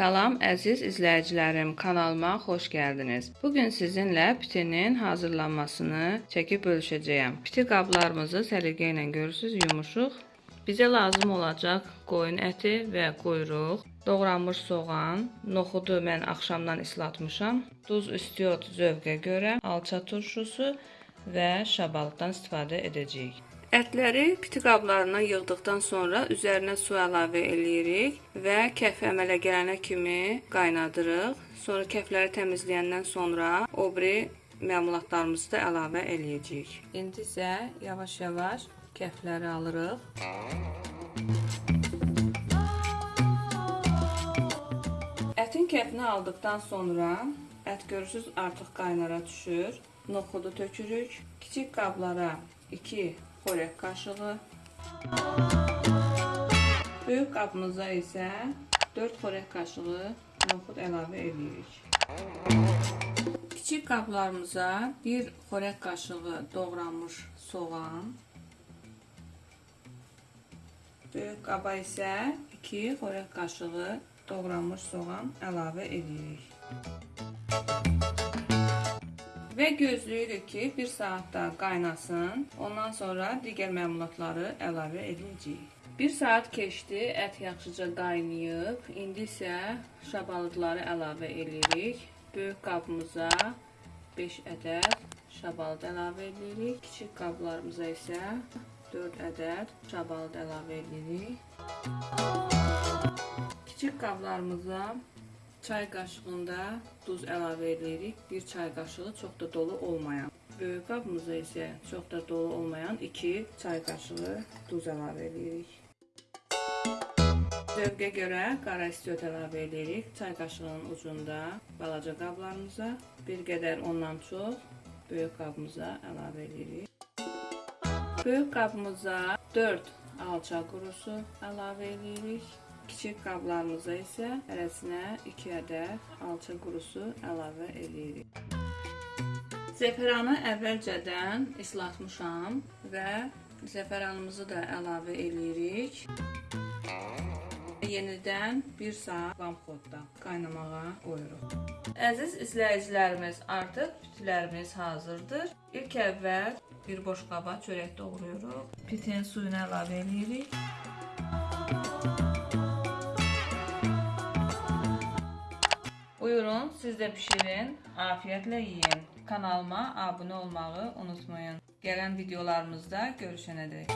Salam əziz izləyicilərim, kanalıma xoş gəldiniz. Bu gün sizinlə pitinin hazırlanmasını çəkib bölüşəcəyəm. Piti qablarımızı səliqə ilə görürsüz, yumuşuq. Bizə lazım olacaq qoyun əti və quyruq, doğranmış soğan, noxudu mən axşamdan islatmışam, duz istiot zövqə görə, alça turşusu və şabalıqdan istifadə edəcəyik. Ətləri piti qablarına yığdıqdan sonra üzərinə su əlavə eləyirik və kəf əmələ gələnə kimi qaynadırıq. Sonra kəfləri təmizləyəndən sonra o biri məmulatlarımızı da əlavə eləyəcəyik. İndi isə yavaş-yavaş kəfləri alırıq. Ətin kəfini aldıqdan sonra ət görürsüz artıq qaynara düşür. Noxudu tökürük. Kiçik qablara 2 xörək qaşığı. Böyük qabımıza isə 4 xörək qaşığı noxud əlavə edirik. Kiçik qablarımıza 1 xörək qaşığı doğranmış soğan. Böyük qaba isə 2 xörək qaşığı doğranmış soğan əlavə edirik. Və gözləyirik ki, 1 saat da qaynasın. Ondan sonra digər məmulatları əlavə edəcəyik. 1 saat keçdi, ət yaxşıca qaynayıb. İndi isə şabalıdları əlavə edirik. Böyük qabımıza 5 ədəd şabalad əlavə edirik. Kiçik qablarımıza isə 4 ədəd şabalad əlavə edirik. Kiçik qablarımıza çay qaşığında duz əlavə edirik. 1 çay qaşığı çox da dolu olmayan. Böyük qabımıza isə çox da dolu olmayan 2 çay qaşığı duz əlavə edirik. Zövqə görə qara istiot əlavə edirik. Çay qaşığının ucunda balaca qablarımıza bir qədər ondan çox böyük qabımıza əlavə edirik. Böyük qabımıza 4 alça qurusu əlavə edirik. Kiçik qablarımıza isə hərəsinə 2 ədəd alça qurusu əlavə edirik. Zəfəranı əvvəlcədən islatmışam və zəfəranımızı da əlavə edirik. Yenidən 1 saat vamxodda qaynamağa qoyuruq. Əziz izləyicilərimiz, artıq pitlərimiz hazırdır. İlk əvvəl bir boş qaba çörək doğrayırıq. Pitin suyunu əlavə edirik. Siz de pişirin, afiyetle yiyin. Kanalıma abone olmayı unutmayın. Gelen videolarımızda görüşene dek.